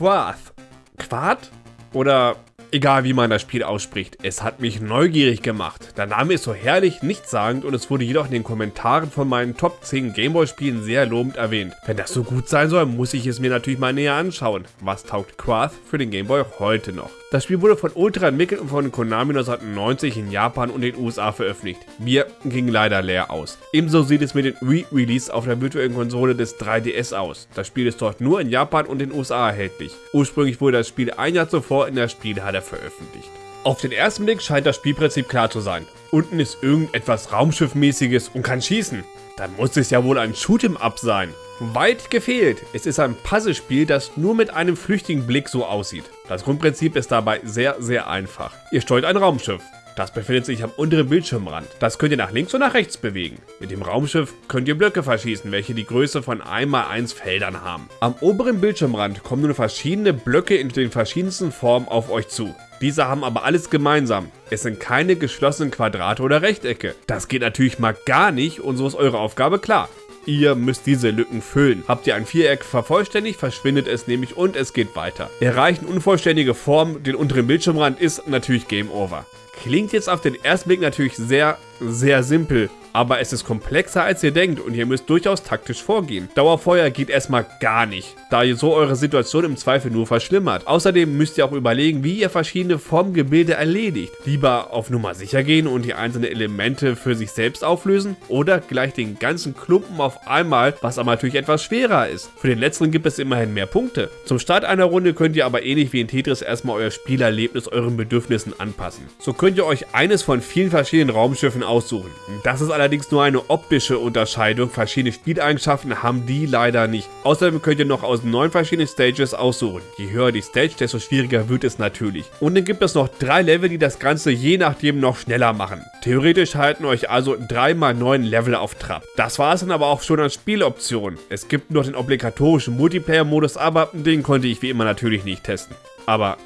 Quath. Quath? Oder Egal wie man das Spiel ausspricht, es hat mich neugierig gemacht. Der Name ist so herrlich, nichtssagend und es wurde jedoch in den Kommentaren von meinen Top 10 Gameboy-Spielen sehr lobend erwähnt. Wenn das so gut sein soll, muss ich es mir natürlich mal näher anschauen. Was taugt Quath für den Gameboy heute noch? Das Spiel wurde von Ultra entwickelt und von Konami 1990 in Japan und den USA veröffentlicht. Mir ging leider leer aus. Ebenso sieht es mit dem Re-Release auf der virtuellen Konsole des 3DS aus. Das Spiel ist dort nur in Japan und den USA erhältlich. Ursprünglich wurde das Spiel ein Jahr zuvor in der Spielhalle Trailer veröffentlicht. Auf den ersten Blick scheint das Spielprinzip klar zu sein. Unten ist irgendetwas Raumschiffmäßiges und kann schießen. Dann muss es ja wohl ein Shoot'em-up sein. Weit gefehlt. Es ist ein Puzzlespiel, das nur mit einem flüchtigen Blick so aussieht. Das Grundprinzip ist dabei sehr, sehr einfach. Ihr steuert ein Raumschiff. Das befindet sich am unteren Bildschirmrand. Das könnt ihr nach links und nach rechts bewegen. Mit dem Raumschiff könnt ihr Blöcke verschießen, welche die Größe von 1x1 Feldern haben. Am oberen Bildschirmrand kommen nun verschiedene Blöcke in den verschiedensten Formen auf euch zu. Diese haben aber alles gemeinsam. Es sind keine geschlossenen Quadrate oder Rechtecke. Das geht natürlich mal gar nicht und so ist eure Aufgabe klar. Ihr müsst diese Lücken füllen. Habt ihr ein Viereck vervollständigt, verschwindet es nämlich und es geht weiter. Erreichen unvollständige Formen den unteren Bildschirmrand ist natürlich Game Over. Klingt jetzt auf den ersten Blick natürlich sehr, sehr simpel, aber es ist komplexer als ihr denkt und ihr müsst durchaus taktisch vorgehen. Dauerfeuer geht erstmal gar nicht, da ihr so eure Situation im Zweifel nur verschlimmert. Außerdem müsst ihr auch überlegen, wie ihr verschiedene Formgebilde erledigt. Lieber auf Nummer sicher gehen und die einzelnen Elemente für sich selbst auflösen oder gleich den ganzen Klumpen auf einmal, was aber natürlich etwas schwerer ist. Für den letzteren gibt es immerhin mehr Punkte. Zum Start einer Runde könnt ihr aber ähnlich wie in Tetris erstmal euer Spielerlebnis euren Bedürfnissen anpassen. So könnt ihr euch eines von vielen verschiedenen Raumschiffen aussuchen. Das ist allerdings nur eine optische Unterscheidung, verschiedene Spieleigenschaften haben die leider nicht. Außerdem könnt ihr noch aus neun verschiedenen Stages aussuchen. Je höher die Stage, desto schwieriger wird es natürlich. Und dann gibt es noch drei Level, die das Ganze je nachdem noch schneller machen. Theoretisch halten euch also 3x9 Level auf Trab. Das war es dann aber auch schon an Spieloptionen. Es gibt noch den obligatorischen Multiplayer-Modus, aber den konnte ich wie immer natürlich nicht testen. Aber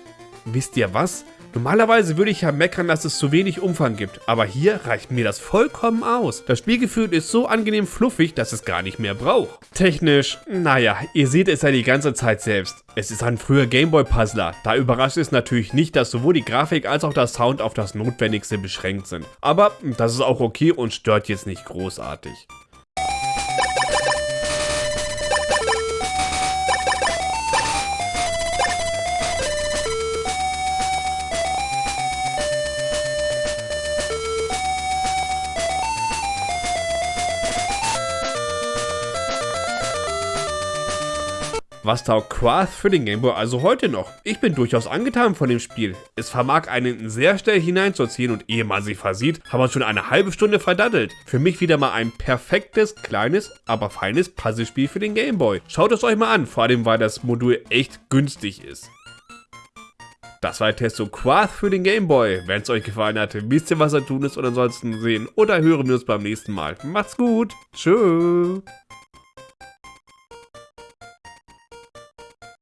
wisst ihr was? Normalerweise würde ich ja meckern, dass es zu wenig Umfang gibt, aber hier reicht mir das vollkommen aus. Das Spielgefühl ist so angenehm fluffig, dass es gar nicht mehr braucht. Technisch, naja, ihr seht es ja die ganze Zeit selbst. Es ist ein früher Gameboy-Puzzler, da überrascht es natürlich nicht, dass sowohl die Grafik als auch der Sound auf das Notwendigste beschränkt sind. Aber das ist auch okay und stört jetzt nicht großartig. Was taugt Quath für den Gameboy also heute noch? Ich bin durchaus angetan von dem Spiel. Es vermag einen sehr schnell hineinzuziehen und ehe man sich versieht, haben wir schon eine halbe Stunde verdattelt. Für mich wieder mal ein perfektes, kleines, aber feines Puzzlespiel für den Gameboy. Schaut es euch mal an, vor allem weil das Modul echt günstig ist. Das war der Testo Quath für den Gameboy. Wenn es euch gefallen hat, wisst ihr, was da tun ist und ansonsten sehen oder hören wir uns beim nächsten Mal. Macht's gut. Tschüss.